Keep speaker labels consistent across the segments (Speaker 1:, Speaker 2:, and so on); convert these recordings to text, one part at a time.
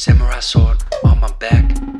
Speaker 1: Samurai sword on my back.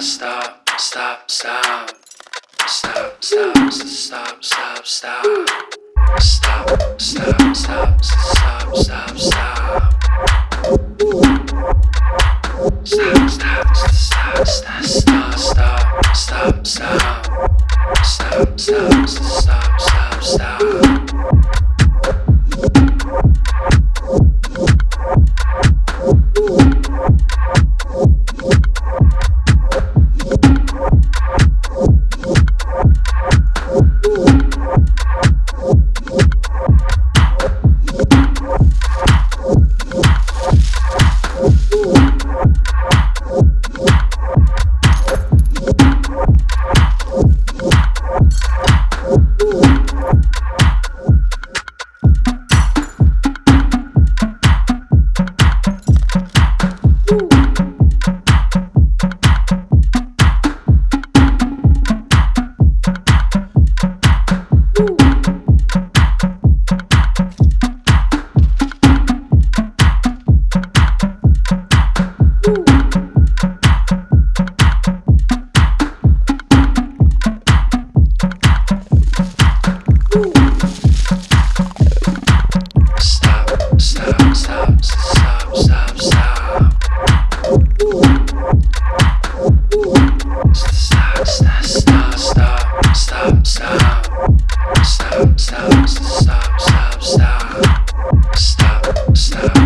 Speaker 1: gotta stop, stop, stop. Stop, stop, stop, stop, stop. Stop, stop, stop, stop, stop, stop. Stop, stop, stop, stop, stop, stop, stop, stop, stop, stop, stop.